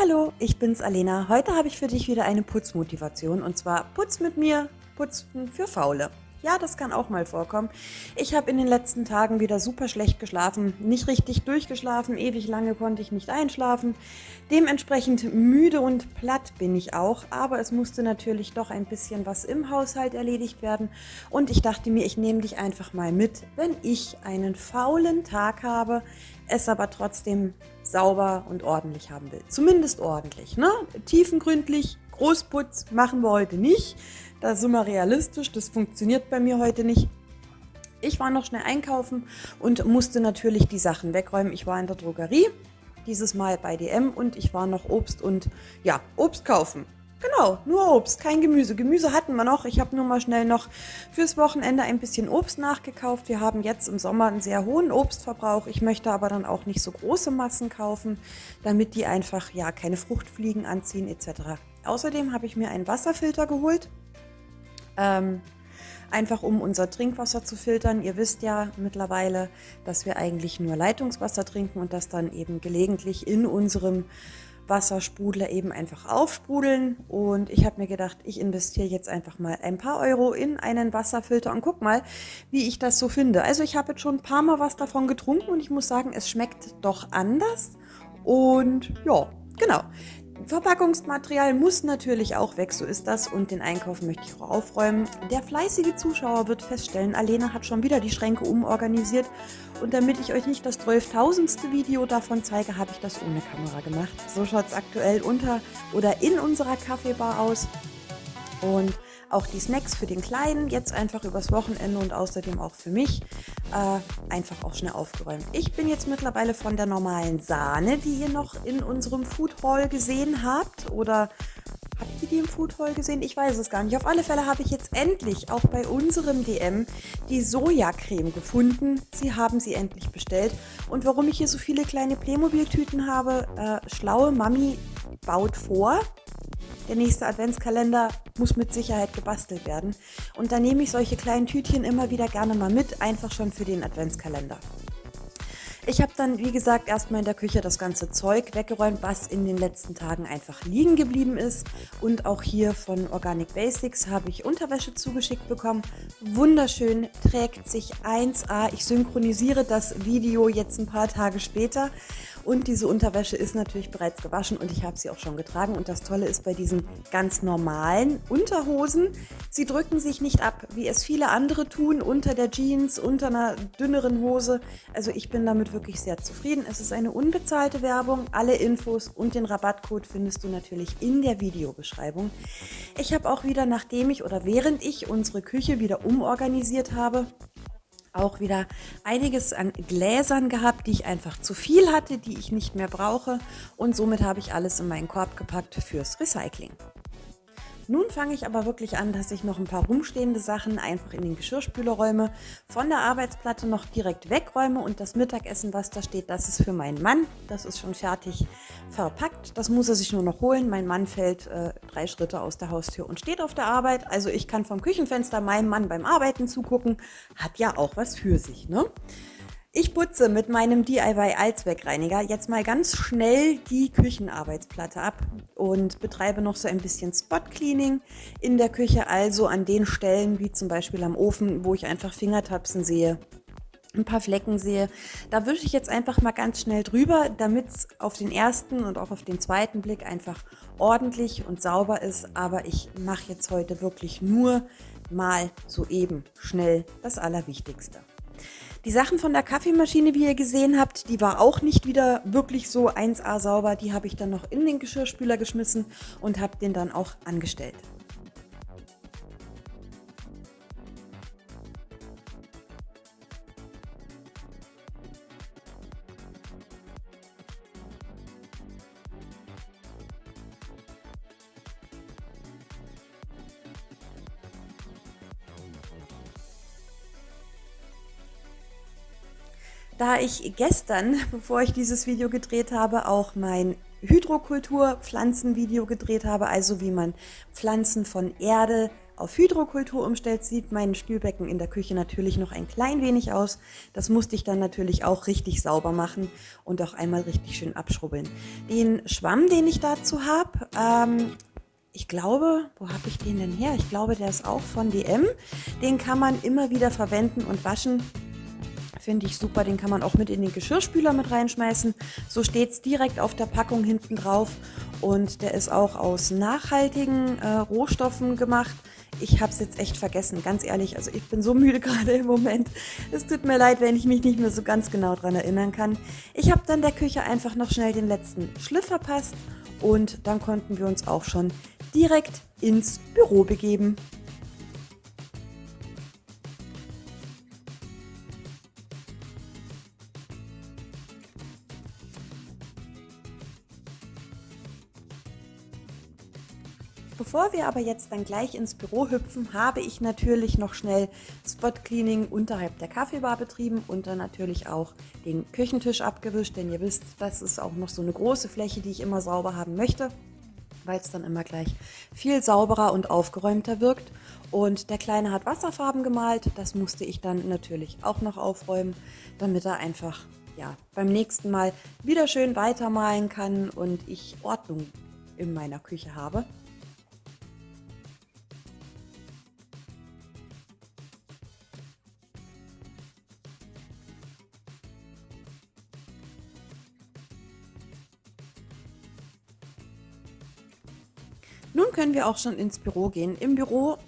Hallo, ich bin's Alena. Heute habe ich für dich wieder eine Putzmotivation und zwar Putz mit mir, Putzen für Faule. Ja, das kann auch mal vorkommen. Ich habe in den letzten Tagen wieder super schlecht geschlafen, nicht richtig durchgeschlafen, ewig lange konnte ich nicht einschlafen. Dementsprechend müde und platt bin ich auch, aber es musste natürlich doch ein bisschen was im Haushalt erledigt werden und ich dachte mir, ich nehme dich einfach mal mit, wenn ich einen faulen Tag habe, es aber trotzdem sauber und ordentlich haben will. Zumindest ordentlich, ne? Tiefengründlich, Großputz machen wir heute nicht. Da sind wir realistisch, das funktioniert bei mir heute nicht. Ich war noch schnell einkaufen und musste natürlich die Sachen wegräumen. Ich war in der Drogerie, dieses Mal bei DM und ich war noch Obst und ja, Obst kaufen. Genau, nur Obst, kein Gemüse. Gemüse hatten wir noch. Ich habe nur mal schnell noch fürs Wochenende ein bisschen Obst nachgekauft. Wir haben jetzt im Sommer einen sehr hohen Obstverbrauch. Ich möchte aber dann auch nicht so große Massen kaufen, damit die einfach ja keine Fruchtfliegen anziehen etc. Außerdem habe ich mir einen Wasserfilter geholt. Ähm, einfach um unser Trinkwasser zu filtern. Ihr wisst ja mittlerweile, dass wir eigentlich nur Leitungswasser trinken und das dann eben gelegentlich in unserem Wassersprudler eben einfach aufsprudeln. Und ich habe mir gedacht, ich investiere jetzt einfach mal ein paar Euro in einen Wasserfilter und guck mal, wie ich das so finde. Also ich habe jetzt schon ein paar Mal was davon getrunken und ich muss sagen, es schmeckt doch anders. Und ja, genau. Verpackungsmaterial muss natürlich auch weg, so ist das. Und den Einkauf möchte ich auch aufräumen. Der fleißige Zuschauer wird feststellen, Alena hat schon wieder die Schränke umorganisiert. Und damit ich euch nicht das 12.000. Video davon zeige, habe ich das ohne Kamera gemacht. So schaut es aktuell unter oder in unserer Kaffeebar aus. Und auch die Snacks für den Kleinen jetzt einfach übers Wochenende und außerdem auch für mich äh, einfach auch schnell aufgeräumt. Ich bin jetzt mittlerweile von der normalen Sahne, die ihr noch in unserem Food Hall gesehen habt oder Habt ihr die im Food Hall gesehen? Ich weiß es gar nicht. Auf alle Fälle habe ich jetzt endlich auch bei unserem DM die Sojacreme gefunden. Sie haben sie endlich bestellt. Und warum ich hier so viele kleine Playmobil-Tüten habe, äh, schlaue Mami baut vor. Der nächste Adventskalender muss mit Sicherheit gebastelt werden. Und da nehme ich solche kleinen Tütchen immer wieder gerne mal mit, einfach schon für den Adventskalender. Ich habe dann, wie gesagt, erstmal in der Küche das ganze Zeug weggeräumt, was in den letzten Tagen einfach liegen geblieben ist. Und auch hier von Organic Basics habe ich Unterwäsche zugeschickt bekommen. Wunderschön, trägt sich 1A. Ich synchronisiere das Video jetzt ein paar Tage später. Und diese Unterwäsche ist natürlich bereits gewaschen und ich habe sie auch schon getragen. Und das Tolle ist bei diesen ganz normalen Unterhosen, sie drücken sich nicht ab, wie es viele andere tun, unter der Jeans, unter einer dünneren Hose. Also ich bin damit wirklich sehr zufrieden. Es ist eine unbezahlte Werbung. Alle Infos und den Rabattcode findest du natürlich in der Videobeschreibung. Ich habe auch wieder, nachdem ich oder während ich unsere Küche wieder umorganisiert habe, auch wieder einiges an Gläsern gehabt, die ich einfach zu viel hatte, die ich nicht mehr brauche und somit habe ich alles in meinen Korb gepackt fürs Recycling. Nun fange ich aber wirklich an, dass ich noch ein paar rumstehende Sachen einfach in den Geschirrspüler räume, von der Arbeitsplatte noch direkt wegräume und das Mittagessen, was da steht, das ist für meinen Mann. Das ist schon fertig verpackt. Das muss er sich nur noch holen. Mein Mann fällt äh, drei Schritte aus der Haustür und steht auf der Arbeit. Also ich kann vom Küchenfenster meinem Mann beim Arbeiten zugucken. Hat ja auch was für sich, ne? Ich putze mit meinem DIY Allzweckreiniger jetzt mal ganz schnell die Küchenarbeitsplatte ab und betreibe noch so ein bisschen Spot Cleaning in der Küche, also an den Stellen wie zum Beispiel am Ofen, wo ich einfach Fingertapsen sehe, ein paar Flecken sehe. Da wische ich jetzt einfach mal ganz schnell drüber, damit es auf den ersten und auch auf den zweiten Blick einfach ordentlich und sauber ist. Aber ich mache jetzt heute wirklich nur mal so eben schnell das Allerwichtigste. Die Sachen von der Kaffeemaschine, wie ihr gesehen habt, die war auch nicht wieder wirklich so 1A sauber. Die habe ich dann noch in den Geschirrspüler geschmissen und habe den dann auch angestellt. Da ich gestern, bevor ich dieses Video gedreht habe, auch mein Hydrokultur-Pflanzenvideo gedreht habe, also wie man Pflanzen von Erde auf Hydrokultur umstellt, sieht mein Spülbecken in der Küche natürlich noch ein klein wenig aus. Das musste ich dann natürlich auch richtig sauber machen und auch einmal richtig schön abschrubbeln. Den Schwamm, den ich dazu habe, ähm, ich glaube, wo habe ich den denn her? Ich glaube, der ist auch von DM. Den kann man immer wieder verwenden und waschen. Finde ich super, den kann man auch mit in den Geschirrspüler mit reinschmeißen. So steht es direkt auf der Packung hinten drauf. Und der ist auch aus nachhaltigen äh, Rohstoffen gemacht. Ich habe es jetzt echt vergessen, ganz ehrlich. Also ich bin so müde gerade im Moment. Es tut mir leid, wenn ich mich nicht mehr so ganz genau daran erinnern kann. Ich habe dann der Küche einfach noch schnell den letzten Schliff verpasst und dann konnten wir uns auch schon direkt ins Büro begeben. Bevor wir aber jetzt dann gleich ins Büro hüpfen, habe ich natürlich noch schnell Spot Cleaning unterhalb der Kaffeebar betrieben und dann natürlich auch den Küchentisch abgewischt, denn ihr wisst, das ist auch noch so eine große Fläche, die ich immer sauber haben möchte weil es dann immer gleich viel sauberer und aufgeräumter wirkt. Und der Kleine hat Wasserfarben gemalt, das musste ich dann natürlich auch noch aufräumen, damit er einfach ja, beim nächsten Mal wieder schön weitermalen kann und ich Ordnung in meiner Küche habe. Können wir auch schon ins Büro gehen. Im Büro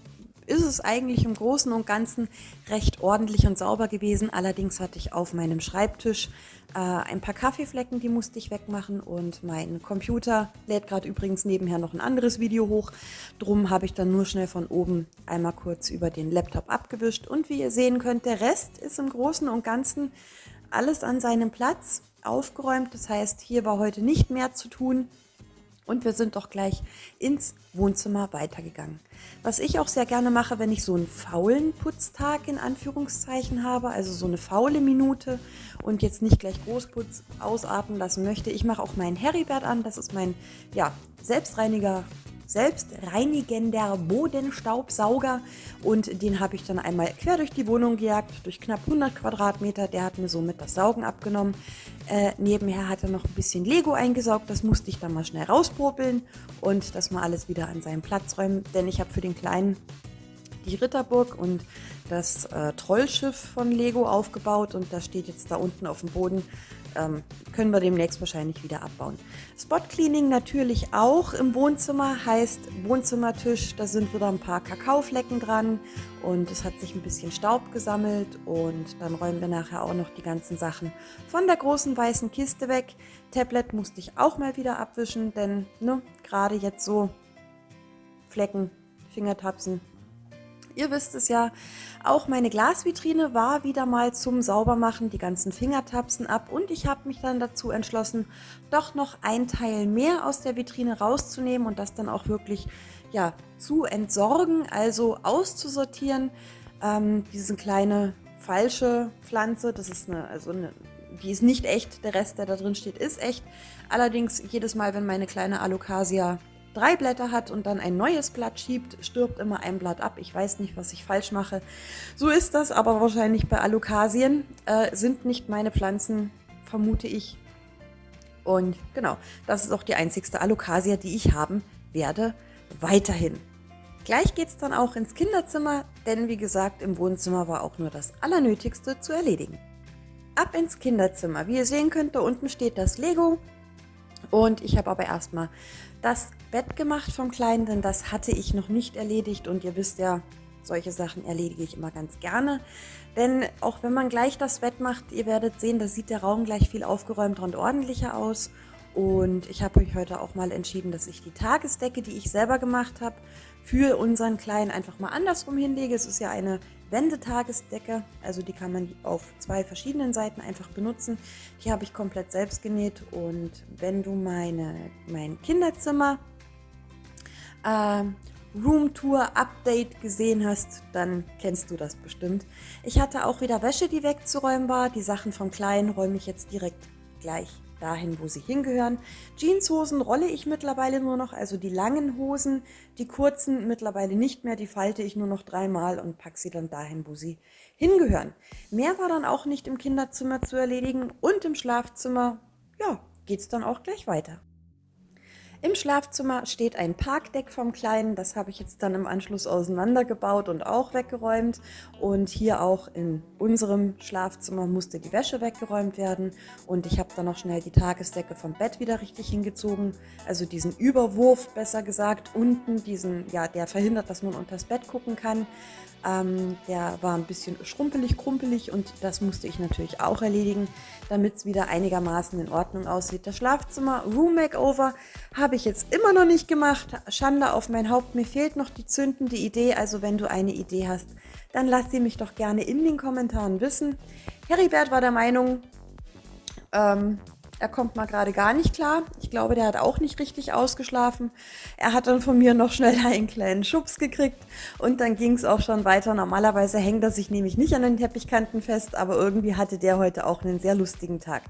ist es eigentlich im Großen und Ganzen recht ordentlich und sauber gewesen. Allerdings hatte ich auf meinem Schreibtisch äh, ein paar Kaffeeflecken, die musste ich wegmachen und mein Computer lädt gerade übrigens nebenher noch ein anderes Video hoch. Drum habe ich dann nur schnell von oben einmal kurz über den Laptop abgewischt und wie ihr sehen könnt, der Rest ist im Großen und Ganzen alles an seinem Platz aufgeräumt. Das heißt, hier war heute nicht mehr zu tun. Und wir sind doch gleich ins Wohnzimmer weitergegangen. Was ich auch sehr gerne mache, wenn ich so einen faulen Putztag in Anführungszeichen habe, also so eine faule Minute und jetzt nicht gleich Großputz ausatmen lassen möchte, ich mache auch meinen Heribert an. Das ist mein ja, Selbstreiniger selbstreinigender Bodenstaubsauger. Und den habe ich dann einmal quer durch die Wohnung gejagt, durch knapp 100 Quadratmeter. Der hat mir somit das Saugen abgenommen. Äh, nebenher hat er noch ein bisschen Lego eingesaugt, das musste ich dann mal schnell rauspopeln und das mal alles wieder an seinen Platz räumen, denn ich habe für den Kleinen die Ritterburg und das äh, Trollschiff von Lego aufgebaut. Und das steht jetzt da unten auf dem Boden ähm, können wir demnächst wahrscheinlich wieder abbauen. Spot Cleaning natürlich auch im Wohnzimmer, heißt Wohnzimmertisch, da sind wieder ein paar Kakaoflecken dran und es hat sich ein bisschen Staub gesammelt und dann räumen wir nachher auch noch die ganzen Sachen von der großen weißen Kiste weg. Tablet musste ich auch mal wieder abwischen, denn ne, gerade jetzt so Flecken, Fingertapsen, Ihr wisst es ja, auch meine Glasvitrine war wieder mal zum Saubermachen, die ganzen Fingertapsen ab und ich habe mich dann dazu entschlossen, doch noch ein Teil mehr aus der Vitrine rauszunehmen und das dann auch wirklich ja, zu entsorgen, also auszusortieren. Ähm, diese kleine falsche Pflanze, das ist eine, also eine, die ist nicht echt, der Rest, der da drin steht, ist echt. Allerdings jedes Mal, wenn meine kleine Alocasia drei Blätter hat und dann ein neues Blatt schiebt, stirbt immer ein Blatt ab. Ich weiß nicht, was ich falsch mache. So ist das aber wahrscheinlich bei Alokasien. Äh, sind nicht meine Pflanzen, vermute ich. Und genau, das ist auch die einzigste Alokasia, die ich haben werde, weiterhin. Gleich geht es dann auch ins Kinderzimmer, denn wie gesagt, im Wohnzimmer war auch nur das Allernötigste zu erledigen. Ab ins Kinderzimmer. Wie ihr sehen könnt, da unten steht das Lego. Und ich habe aber erstmal das Bett gemacht vom Kleinen, denn das hatte ich noch nicht erledigt und ihr wisst ja, solche Sachen erledige ich immer ganz gerne. Denn auch wenn man gleich das Bett macht, ihr werdet sehen, da sieht der Raum gleich viel aufgeräumter und ordentlicher aus. Und ich habe euch heute auch mal entschieden, dass ich die Tagesdecke, die ich selber gemacht habe, für unseren Kleinen einfach mal andersrum hinlege. Es ist ja eine Wendetagesdecke, also die kann man auf zwei verschiedenen Seiten einfach benutzen. Die habe ich komplett selbst genäht und wenn du meine, mein Kinderzimmer äh, Roomtour Update gesehen hast, dann kennst du das bestimmt. Ich hatte auch wieder Wäsche, die wegzuräumen war. Die Sachen vom Kleinen räume ich jetzt direkt gleich dahin, wo sie hingehören. Jeanshosen rolle ich mittlerweile nur noch, also die langen Hosen, die kurzen mittlerweile nicht mehr, die falte ich nur noch dreimal und packe sie dann dahin, wo sie hingehören. Mehr war dann auch nicht im Kinderzimmer zu erledigen und im Schlafzimmer, ja, geht es dann auch gleich weiter. Im Schlafzimmer steht ein Parkdeck vom Kleinen. Das habe ich jetzt dann im Anschluss auseinandergebaut und auch weggeräumt. Und hier auch in unserem Schlafzimmer musste die Wäsche weggeräumt werden. Und ich habe dann noch schnell die Tagesdecke vom Bett wieder richtig hingezogen. Also diesen Überwurf, besser gesagt, unten, diesen, ja, der verhindert, dass man unter das Bett gucken kann. Ähm, der war ein bisschen schrumpelig, krumpelig und das musste ich natürlich auch erledigen, damit es wieder einigermaßen in Ordnung aussieht. Das Schlafzimmer Room Makeover habe ich jetzt immer noch nicht gemacht. Schande auf mein Haupt, mir fehlt noch die zündende Idee. Also wenn du eine Idee hast, dann lass sie mich doch gerne in den Kommentaren wissen. Heribert war der Meinung, ähm, er kommt mal gerade gar nicht klar. Ich glaube, der hat auch nicht richtig ausgeschlafen. Er hat dann von mir noch schnell einen kleinen Schubs gekriegt und dann ging es auch schon weiter. Normalerweise hängt er sich nämlich nicht an den Teppichkanten fest, aber irgendwie hatte der heute auch einen sehr lustigen Tag.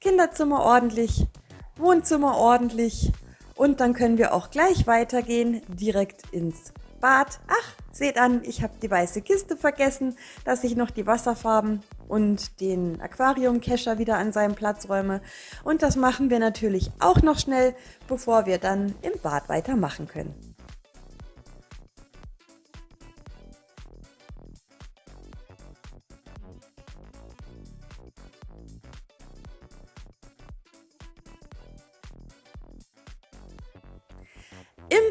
Kinderzimmer ordentlich, Wohnzimmer ordentlich und dann können wir auch gleich weitergehen, direkt ins Bad. Ach, seht an, ich habe die weiße Kiste vergessen, dass ich noch die Wasserfarben und den Aquariumkescher wieder an seinem Platz räume. Und das machen wir natürlich auch noch schnell, bevor wir dann im Bad weitermachen können.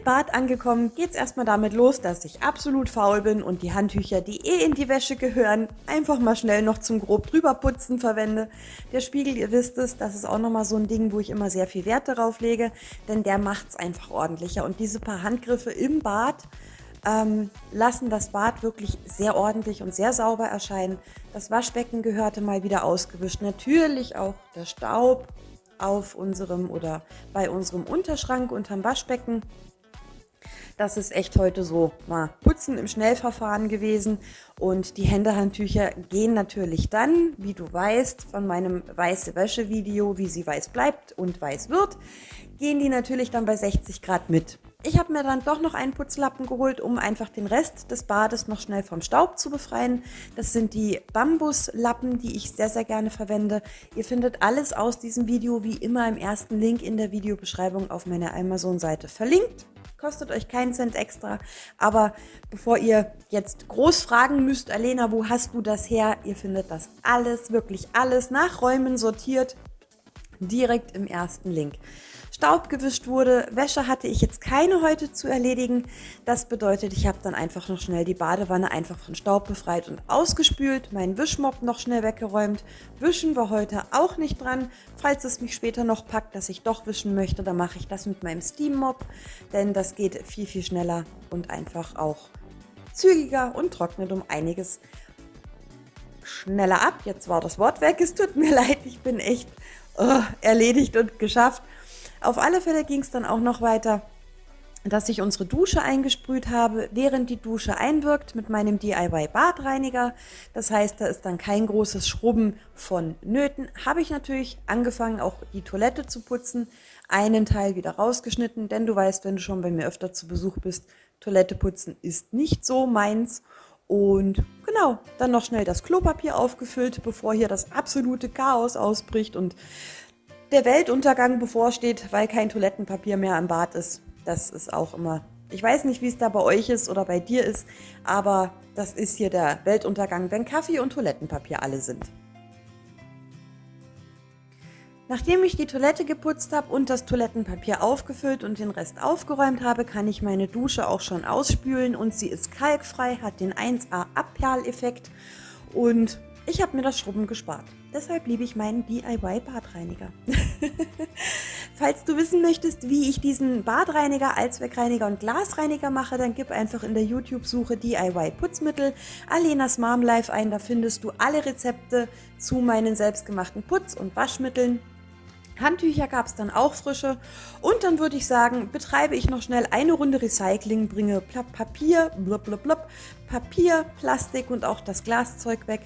Bad angekommen geht's erstmal damit los, dass ich absolut faul bin und die Handtücher, die eh in die Wäsche gehören, einfach mal schnell noch zum grob drüber putzen verwende. Der Spiegel, ihr wisst es, das ist auch nochmal so ein Ding, wo ich immer sehr viel Wert darauf lege, denn der macht's einfach ordentlicher. Und diese paar Handgriffe im Bad ähm, lassen das Bad wirklich sehr ordentlich und sehr sauber erscheinen. Das Waschbecken gehörte mal wieder ausgewischt. Natürlich auch der Staub auf unserem oder bei unserem Unterschrank unterm Waschbecken. Das ist echt heute so mal putzen im Schnellverfahren gewesen. Und die Händehandtücher gehen natürlich dann, wie du weißt, von meinem weiße Wäsche Video, wie sie weiß bleibt und weiß wird, gehen die natürlich dann bei 60 Grad mit. Ich habe mir dann doch noch einen Putzlappen geholt, um einfach den Rest des Bades noch schnell vom Staub zu befreien. Das sind die Bambuslappen, die ich sehr, sehr gerne verwende. Ihr findet alles aus diesem Video wie immer im ersten Link in der Videobeschreibung auf meiner Amazon-Seite verlinkt kostet euch keinen Cent extra. Aber bevor ihr jetzt groß fragen müsst, Alena, wo hast du das her? Ihr findet das alles, wirklich alles nach Räumen sortiert, direkt im ersten Link. Staub gewischt wurde. Wäsche hatte ich jetzt keine heute zu erledigen. Das bedeutet, ich habe dann einfach noch schnell die Badewanne einfach von Staub befreit und ausgespült, meinen Wischmopp noch schnell weggeräumt. Wischen war heute auch nicht dran. Falls es mich später noch packt, dass ich doch wischen möchte, dann mache ich das mit meinem Steam Mop, denn das geht viel, viel schneller und einfach auch zügiger und trocknet um einiges schneller ab. Jetzt war das Wort weg, es tut mir leid, ich bin echt oh, erledigt und geschafft. Auf alle Fälle ging es dann auch noch weiter, dass ich unsere Dusche eingesprüht habe, während die Dusche einwirkt mit meinem DIY Badreiniger. Das heißt, da ist dann kein großes Schrubben von Nöten. Habe ich natürlich angefangen, auch die Toilette zu putzen, einen Teil wieder rausgeschnitten, denn du weißt, wenn du schon bei mir öfter zu Besuch bist, Toilette putzen ist nicht so meins. Und genau, dann noch schnell das Klopapier aufgefüllt, bevor hier das absolute Chaos ausbricht und der Weltuntergang bevorsteht, weil kein Toilettenpapier mehr am Bad ist. Das ist auch immer, ich weiß nicht, wie es da bei euch ist oder bei dir ist, aber das ist hier der Weltuntergang, wenn Kaffee und Toilettenpapier alle sind. Nachdem ich die Toilette geputzt habe und das Toilettenpapier aufgefüllt und den Rest aufgeräumt habe, kann ich meine Dusche auch schon ausspülen und sie ist kalkfrei, hat den 1A Abperleffekt und ich habe mir das Schrubben gespart. Deshalb liebe ich meinen DIY-Badreiniger. Falls du wissen möchtest, wie ich diesen Badreiniger, Allzweckreiniger und Glasreiniger mache, dann gib einfach in der YouTube-Suche DIY Putzmittel Alenas Mom Life ein. Da findest du alle Rezepte zu meinen selbstgemachten Putz- und Waschmitteln. Handtücher gab es dann auch frische. Und dann würde ich sagen, betreibe ich noch schnell eine Runde Recycling, bringe Papier, blub, blub, blub, Papier, Plastik und auch das Glaszeug weg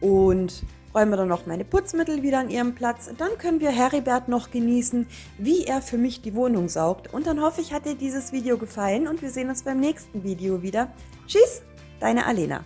und räume dann noch meine Putzmittel wieder an ihren Platz. Dann können wir Heribert noch genießen, wie er für mich die Wohnung saugt. Und dann hoffe ich, hat dir dieses Video gefallen und wir sehen uns beim nächsten Video wieder. Tschüss, deine Alena.